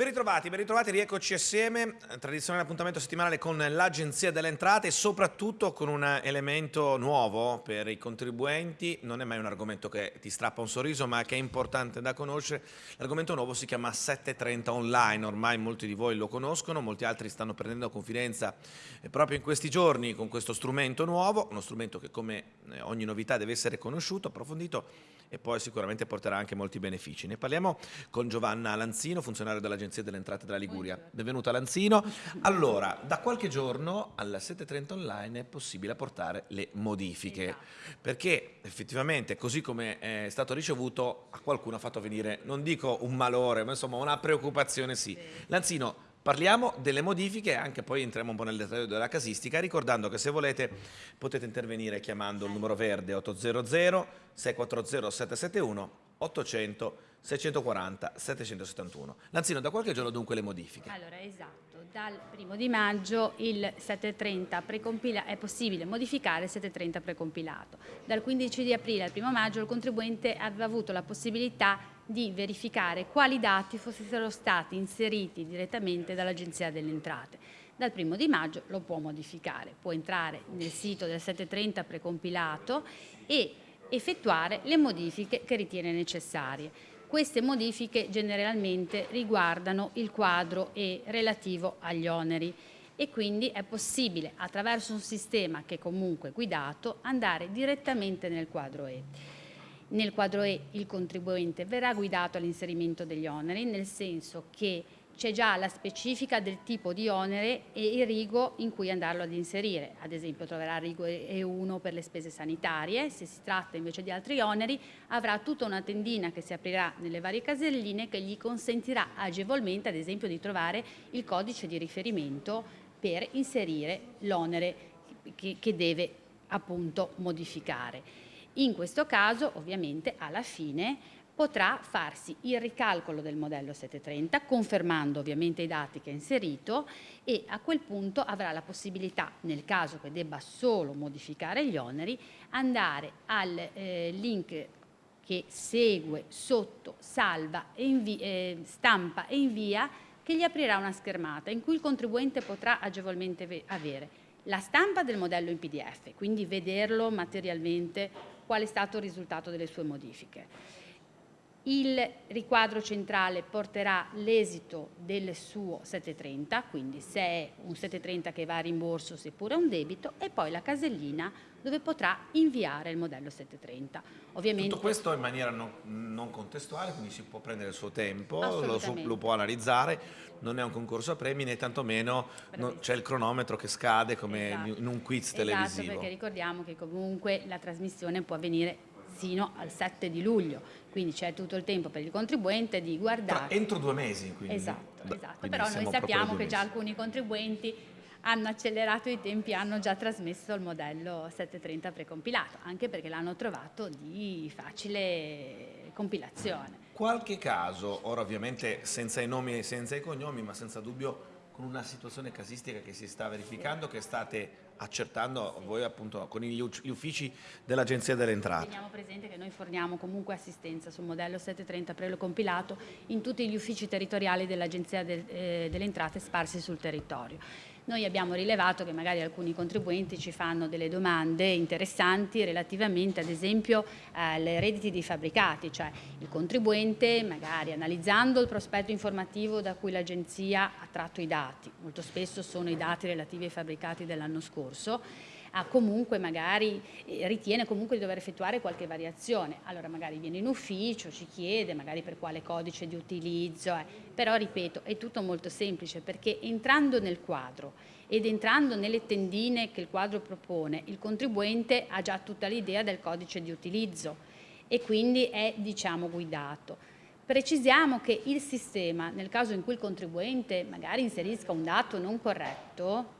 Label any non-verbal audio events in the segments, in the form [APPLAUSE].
Ben ritrovati, ben ritrovati, rieccoci assieme, tradizionale appuntamento settimanale con l'Agenzia delle Entrate e soprattutto con un elemento nuovo per i contribuenti, non è mai un argomento che ti strappa un sorriso ma che è importante da conoscere, l'argomento nuovo si chiama 730 online, ormai molti di voi lo conoscono, molti altri stanno prendendo confidenza eh, proprio in questi giorni con questo strumento nuovo, uno strumento che come eh, ogni novità deve essere conosciuto, approfondito e poi sicuramente porterà anche molti benefici. Ne parliamo con Giovanna Lanzino, funzionario dell'Agenzia delle Entrate della Liguria. Benvenuta Lanzino. Allora, da qualche giorno alla 7.30 online è possibile apportare le modifiche, esatto. perché effettivamente così come è stato ricevuto a qualcuno ha fatto venire, non dico un malore, ma insomma una preoccupazione sì. Lanzino, Parliamo delle modifiche e anche poi entriamo un po' nel dettaglio della casistica, ricordando che se volete potete intervenire chiamando il numero verde 800 640 771 800 640 771. Lanzino, da qualche giorno dunque le modifiche? Allora, esatto dal primo di maggio il 730 è possibile modificare il 730 precompilato. Dal 15 di aprile al primo maggio il contribuente aveva avuto la possibilità di verificare quali dati fossero stati inseriti direttamente dall'Agenzia delle Entrate. Dal primo di maggio lo può modificare, può entrare nel sito del 730 precompilato e effettuare le modifiche che ritiene necessarie. Queste modifiche generalmente riguardano il quadro E relativo agli oneri e quindi è possibile attraverso un sistema che comunque è guidato andare direttamente nel quadro E. Nel quadro E il contribuente verrà guidato all'inserimento degli oneri nel senso che c'è già la specifica del tipo di onere e il rigo in cui andarlo ad inserire. Ad esempio troverà il rigo E1 per le spese sanitarie, se si tratta invece di altri oneri avrà tutta una tendina che si aprirà nelle varie caselline che gli consentirà agevolmente ad esempio di trovare il codice di riferimento per inserire l'onere che, che deve appunto modificare. In questo caso ovviamente alla fine potrà farsi il ricalcolo del modello 730 confermando ovviamente i dati che ha inserito e a quel punto avrà la possibilità nel caso che debba solo modificare gli oneri andare al eh, link che segue sotto salva e eh, stampa e invia che gli aprirà una schermata in cui il contribuente potrà agevolmente avere la stampa del modello in PDF, quindi vederlo materialmente qual è stato il risultato delle sue modifiche il riquadro centrale porterà l'esito del suo 730, quindi se è un 730 che va a rimborso seppure un debito, e poi la casellina dove potrà inviare il modello 730. Ovviamente, Tutto questo in maniera non, non, contestuale, quindi si può prendere il suo tempo, lo, lo, può analizzare, non è un concorso a premi né tantomeno c'è il cronometro che scade come esatto. in un quiz esatto, televisivo. Esatto, perché ricordiamo che comunque la trasmissione può avvenire sino al 7 di luglio, quindi c'è tutto il tempo per il contribuente di guardare. Tra, entro due mesi, quindi. Esatto, esatto. Quindi però noi sappiamo che già alcuni contribuenti hanno accelerato i tempi, hanno già trasmesso il modello 730 precompilato, anche perché l'hanno trovato di facile compilazione. Qualche caso, ora ovviamente senza i nomi e senza i cognomi, ma senza dubbio con una situazione casistica che si sta verificando, che state accertando voi appunto con gli uffici dell'Agenzia delle Entrate. Teniamo presente che noi forniamo comunque assistenza sul modello 730 prelo compilato in tutti gli uffici territoriali dell'Agenzia del, eh, delle Entrate sparsi sul territorio. Noi abbiamo rilevato che magari alcuni contribuenti ci fanno delle domande interessanti relativamente ad esempio alle redditi di fabbricati, cioè il contribuente magari analizzando il prospetto informativo da cui l'agenzia ha tratto i dati, molto spesso sono i dati relativi ai fabbricati dell'anno scorso, comunque magari, eh, ritiene comunque di dover effettuare qualche variazione, allora magari viene in ufficio, ci chiede magari per quale codice di utilizzo, eh. però ripeto è tutto molto semplice perché entrando nel quadro ed entrando nelle tendine che il quadro propone, il contribuente ha già tutta l'idea del codice di utilizzo e quindi è diciamo guidato. Precisiamo che il sistema, nel caso in cui il contribuente magari inserisca un dato non corretto,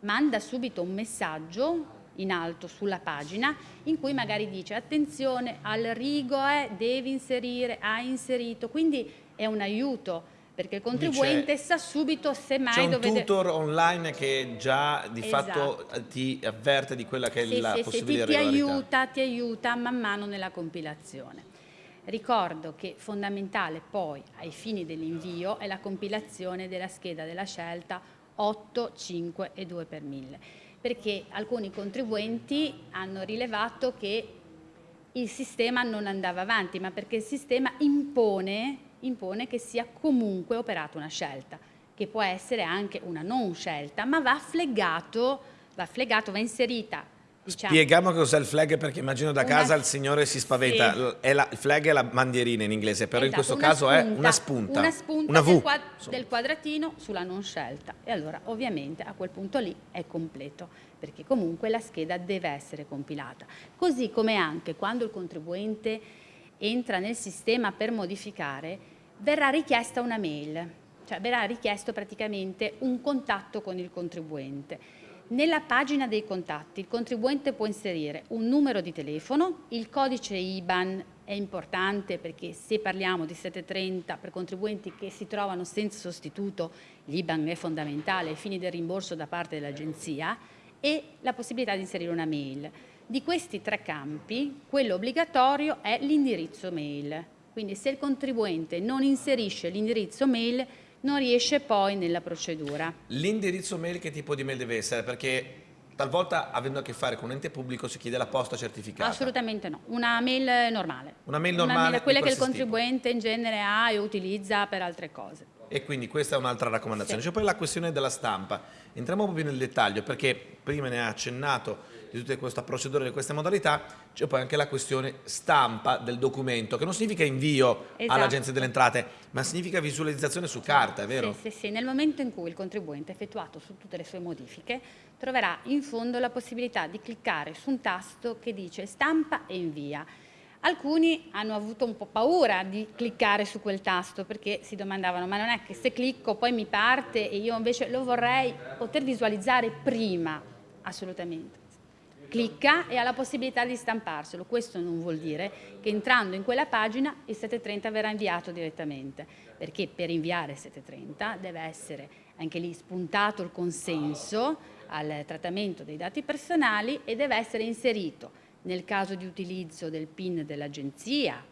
manda subito un messaggio in alto sulla pagina in cui magari dice attenzione al rigo è, devi inserire, ha inserito, quindi è un aiuto perché il contribuente sa subito se mai C'è un tutor online che già di esatto. fatto ti avverte di quella che è sì, la sì, possibile sì, ti aiuta, ti aiuta man mano nella compilazione. Ricordo che fondamentale poi ai fini dell'invio è la compilazione della scheda della scelta 8, 5 e 2 per 1000 perché alcuni contribuenti hanno rilevato che il sistema non andava avanti, ma perché il sistema impone, impone che sia comunque operata una scelta, che può essere anche una non scelta, ma va fleggato, va, flegato, va inserita Diciamo. Spieghiamo cos'è il flag perché immagino da casa il signore si spaventa. Sì. La, il flag è la bandierina in inglese, però esatto, in questo caso spunta, è una spunta. Una spunta una del, quad del, quadratino sulla non scelta. E allora ovviamente a quel punto lì è completo, perché comunque la scheda deve essere compilata. Così come anche quando il contribuente entra nel sistema per modificare, verrà richiesta una mail, cioè verrà richiesto praticamente un contatto con il contribuente nella pagina dei contatti il contribuente può inserire un numero di telefono, il codice IBAN è importante perché se parliamo di 730 per contribuenti che si trovano senza sostituto, l'IBAN è fondamentale ai fini del rimborso da parte dell'agenzia e la possibilità di inserire una mail. Di questi tre campi, quello obbligatorio è l'indirizzo mail. Quindi se il contribuente non inserisce l'indirizzo mail non riesce poi nella procedura. L'indirizzo mail che tipo di mail deve essere? Perché talvolta avendo a che fare con un ente pubblico si chiede la posta certificata. Assolutamente no, una mail normale. Una mail normale? Una mail, quella che il contribuente tipo. in genere ha e utilizza per altre cose. E quindi questa è un'altra raccomandazione. Sì. C'è poi la questione della stampa. Entriamo un po' più nel dettaglio perché prima ne ha accennato di tutta questa procedura, di queste modalità, c'è poi anche la questione stampa del documento, che non significa invio esatto. all'Agenzia delle Entrate, ma significa visualizzazione su carta, è vero? Sì, sì, sì, nel momento in cui il contribuente ha effettuato su tutte le sue modifiche, troverà in fondo la possibilità di cliccare su un tasto che dice stampa e invia. Alcuni hanno avuto un po' paura di cliccare su quel tasto perché si domandavano ma non è che se clicco poi mi parte e io invece lo vorrei poter visualizzare prima, assolutamente clicca e ha la possibilità di stamparselo. Questo non vuol dire che entrando in quella pagina il 730 verrà inviato direttamente, perché per inviare il 730 deve essere anche lì spuntato il consenso al trattamento dei dati personali e deve essere inserito nel caso di utilizzo del PIN dell'agenzia,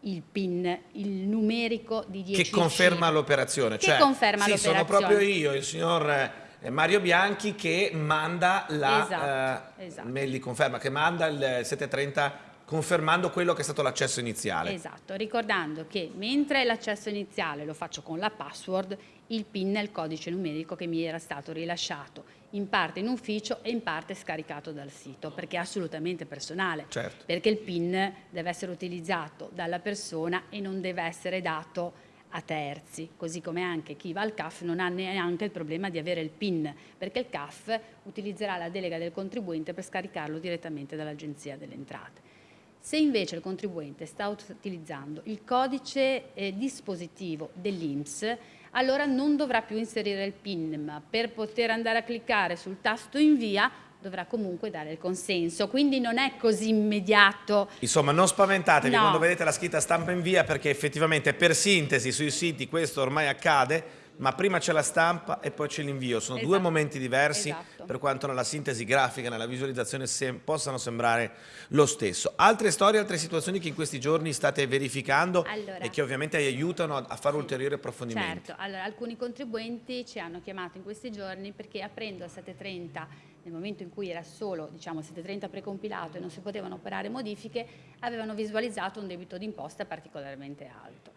il PIN, il numerico di 10 Che conferma l'operazione. Che cioè, conferma sì, sono proprio io, il signor Mario Bianchi che manda la esatto, eh, esatto. di conferma, che manda il 730 confermando quello che è stato l'accesso iniziale. Esatto, ricordando che mentre l'accesso iniziale lo faccio con la password, il PIN è il codice numerico che mi era stato rilasciato in parte in ufficio e in parte scaricato dal sito, perché è assolutamente personale, certo. perché il PIN deve essere utilizzato dalla persona e non deve essere dato a terzi, così come anche chi va al CAF non ha neanche il problema di avere il PIN, perché il CAF utilizzerà la delega del contribuente per scaricarlo direttamente dall'Agenzia delle Entrate. Se invece il contribuente sta utilizzando il codice eh, dispositivo dell'INPS, allora non dovrà più inserire il PIN, ma per poter andare a cliccare sul tasto invia dovrà comunque dare il consenso, quindi non è così immediato. Insomma, non spaventatevi no. quando vedete la scritta stampa in via perché effettivamente per sintesi sui siti questo ormai accade, ma prima c'è la stampa e poi c'è l'invio, sono esatto. due momenti diversi esatto. per quanto nella sintesi grafica, nella visualizzazione sem possano sembrare lo stesso. Altre storie, altre situazioni che in questi giorni state verificando allora, e che ovviamente aiutano a fare sì, ulteriori approfondimenti. Certo, allora alcuni contribuenti ci hanno chiamato in questi giorni perché aprendo a 730 nel momento in cui era solo diciamo, 730 precompilato e non si potevano operare modifiche, avevano visualizzato un debito d'imposta particolarmente alto.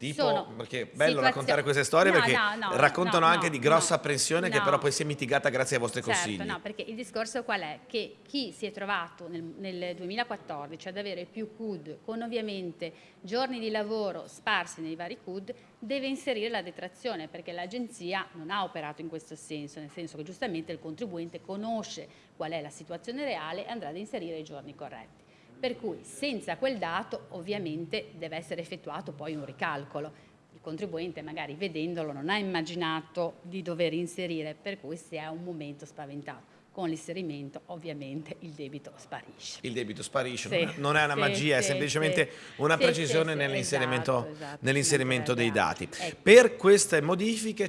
Tipo, Sono perché è bello raccontare queste storie no, perché no, no, raccontano anche di grossa apprensione che però poi si è mitigata grazie ai vostri certo, consigli. No, perché il discorso qual è? Che chi si è trovato nel, nel 2014 ad avere più CUD con ovviamente giorni di lavoro sparsi nei vari CUD deve inserire la detrazione perché l'agenzia non ha operato in questo senso, nel senso che giustamente il contribuente conosce qual è la situazione reale e andrà ad inserire i giorni corretti per cui senza quel dato ovviamente deve essere effettuato poi un ricalcolo. Il contribuente magari vedendolo non ha immaginato di dover inserire, per cui si è un momento spaventato. Con l'inserimento ovviamente il debito sparisce. Il debito sparisce, Sì, non è una sì, magia, è sì, semplicemente sì. una precisione nell'inserimento, esatto, esatto, ci dei mancherebbe dati. Ecco. Per queste modifiche,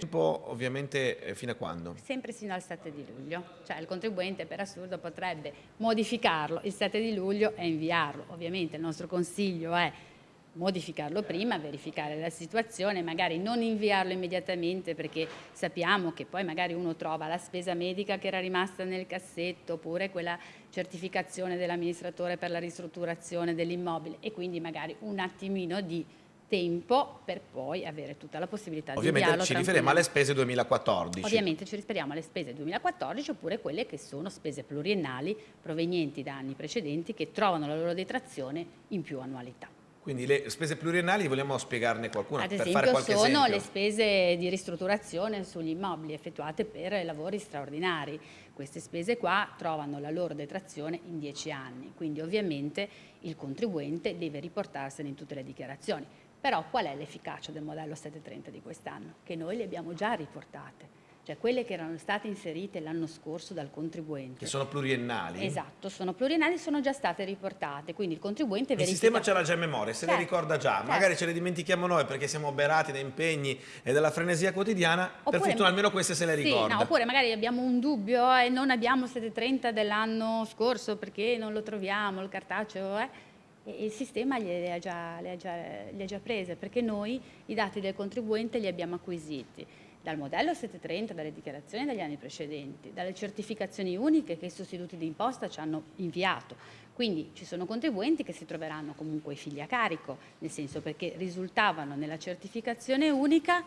ovviamente eh, fino a quando? Sempre sino al 7 di luglio, cioè il contribuente per assurdo potrebbe modificarlo il 7 di luglio e inviarlo. Ovviamente il nostro consiglio è modificarlo prima, verificare la situazione, magari non inviarlo immediatamente perché sappiamo che poi magari uno trova la spesa medica che era rimasta nel cassetto oppure quella certificazione dell'amministratore per la ristrutturazione dell'immobile e quindi magari un attimino di tempo per poi avere tutta la possibilità di Ovviamente ci riferiamo alle spese 2014. Ovviamente ci riferiamo alle spese 2014 oppure quelle che sono spese pluriennali provenienti da anni precedenti che trovano la loro detrazione in più annualità. Quindi le spese pluriennali vogliamo spiegarne qualcuna Ad per fare esempio qualche sono esempio. le spese di ristrutturazione sugli immobili effettuate per lavori straordinari. Queste spese qua trovano la loro detrazione in 10 anni, quindi ovviamente il contribuente deve riportarsene in tutte le dichiarazioni. Però qual è l'efficacia del modello 730 di quest'anno? Che noi le abbiamo già riportate, cioè quelle che erano state inserite l'anno scorso dal contribuente. Che sono pluriennali. Esatto, sono pluriennali, sono già state riportate, quindi il contribuente Il verifica... sistema ce l'ha già in memoria, se le Certo, ricorda già, certo. magari ce le dimentichiamo noi perché siamo oberati da impegni e dalla frenesia quotidiana, per Oppure- fortuna almeno queste se le Sì, ricorda. no, oppure magari abbiamo un dubbio e non abbiamo 730 dell'anno scorso perché non lo troviamo, il cartaceo è... E il sistema le ha, già, le, ha già, le ha già prese perché noi i dati del contribuente li abbiamo acquisiti dal modello 730, dalle dichiarazioni degli anni precedenti, dalle certificazioni uniche che i sostituti di imposta ci hanno inviato. Quindi ci sono contribuenti che si troveranno comunque i figli a carico, nel senso perché risultavano nella certificazione unica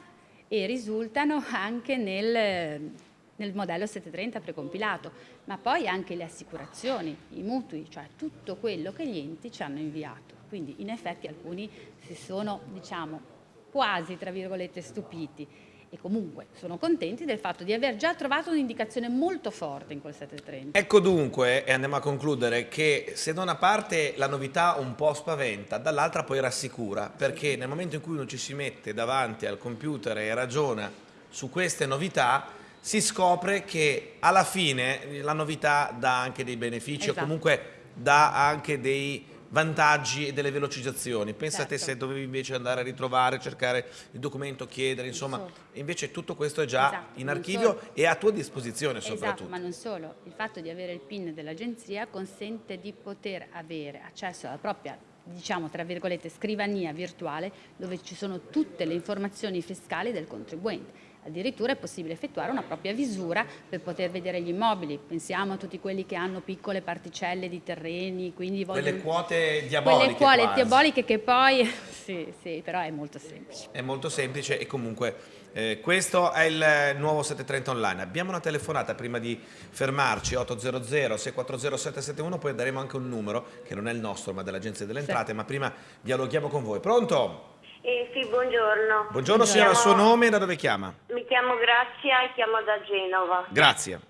e risultano anche nel, nel modello 730 precompilato, ma poi anche le assicurazioni, i mutui, cioè tutto quello che gli enti ci hanno inviato. Quindi in effetti alcuni si sono, diciamo, quasi, tra virgolette, stupiti e comunque sono contenti del fatto di aver già trovato un'indicazione molto forte in quel 730. Ecco dunque, e andiamo a concludere, che se da una parte la novità un po' spaventa, dall'altra poi rassicura, perché nel momento in cui uno ci si mette davanti al computer e ragiona su queste novità, si scopre che alla fine la novità dà anche dei benefici o Esatto. comunque dà anche dei vantaggi e delle velocizzazioni. Pensate Certo. se dovevi invece andare a ritrovare, cercare il documento, chiedere, insomma, solo. invece tutto questo è già Esatto, in archivio e a tua disposizione Esatto, soprattutto. ma non solo, il fatto di avere il PIN dell'agenzia consente di poter avere accesso alla propria, diciamo tra virgolette, scrivania virtuale dove ci sono tutte le informazioni fiscali del contribuente. Addirittura è possibile effettuare una propria visura per poter vedere gli immobili. Pensiamo a tutti quelli che hanno piccole particelle di terreni, quindi vogliono... Quelle quote diaboliche Quelle quote diaboliche che poi... [LAUGHS] sì, sì, però è molto semplice. È molto semplice e comunque eh, questo è il nuovo 730 online. Abbiamo una telefonata prima di fermarci, 800 640 771, poi daremo anche un numero che non è il nostro ma dell'Agenzia delle Sì. Entrate, ma prima dialoghiamo con voi. Pronto? Eh, sì, buongiorno. Buongiorno signora, il suo nome e da dove chiama? Mi chiamo Grazia e chiamo da Genova. Grazie.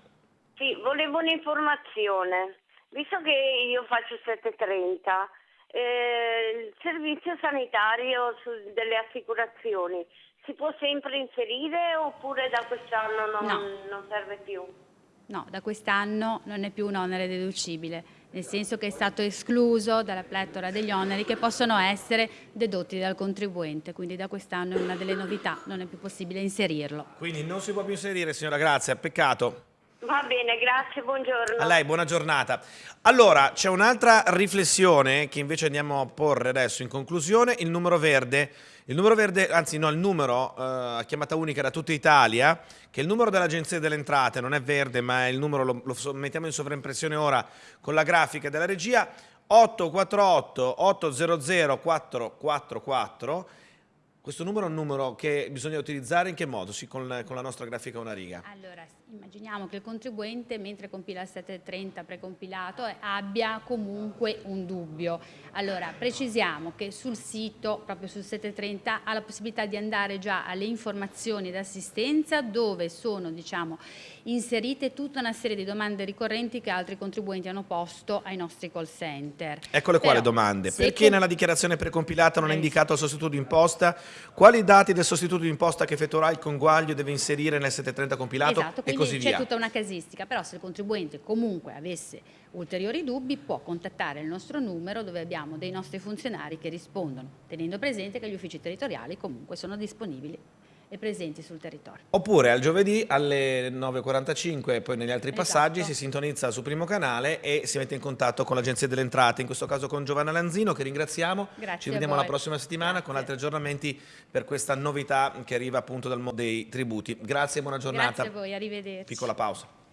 Sì, volevo un'informazione. Visto che io faccio 730, eh, il servizio sanitario su- delle assicurazioni si può sempre inserire oppure da quest'anno non, No. non serve più? No, da quest'anno non è più un onere deducibile, nel senso che è stato escluso dalla pletora degli oneri che possono essere dedotti dal contribuente, quindi da quest'anno è una delle novità, non è più possibile inserirlo. Quindi non si può più inserire signora Grazia, peccato. Va bene, grazie, buongiorno. A lei, buona giornata. Allora, c'è un'altra riflessione che invece andiamo a porre adesso in conclusione, il numero verde. Il numero verde, anzi no, il numero eh, a chiamata unica da tutta Italia, che è il numero dell'Agenzia delle Entrate, non è verde, ma è il numero, lo, lo mettiamo in sovraimpressione ora con la grafica della regia, 848 800 444. Questo numero è un numero che bisogna utilizzare in che modo? Sì, con, con la nostra grafica una riga. Allora, immaginiamo che il contribuente, mentre compila il 730 precompilato, eh, abbia comunque un dubbio. Allora, precisiamo che sul sito, proprio sul 730, ha la possibilità di andare già alle informazioni d'assistenza dove sono, diciamo, inserite tutta una serie di domande ricorrenti che altri contribuenti hanno posto ai nostri call center. Eccole qua le domande. Perché nella dichiarazione precompilata non è Eh. indicato il sostituto d'imposta? Quali dati del sostituto d'imposta che effettuerà il conguaglio deve inserire nel 730 compilato? Esatto, quindi c'è tutta una casistica, però se il contribuente comunque avesse ulteriori dubbi può contattare il nostro numero dove abbiamo dei nostri funzionari che rispondono, tenendo presente che gli uffici territoriali comunque sono disponibili e presenti sul territorio. Oppure al giovedì alle 9.45 e poi negli altri Esatto. passaggi si sintonizza sul primo canale e si mette in contatto con l'Agenzia delle Entrate, in questo caso con Giovanna Lanzino che ringraziamo. Grazie Ci vediamo la prossima settimana con Grazie. altri aggiornamenti per questa novità che arriva appunto dal mondo dei tributi. Grazie e buona giornata. Grazie a voi, arrivederci. Piccola pausa.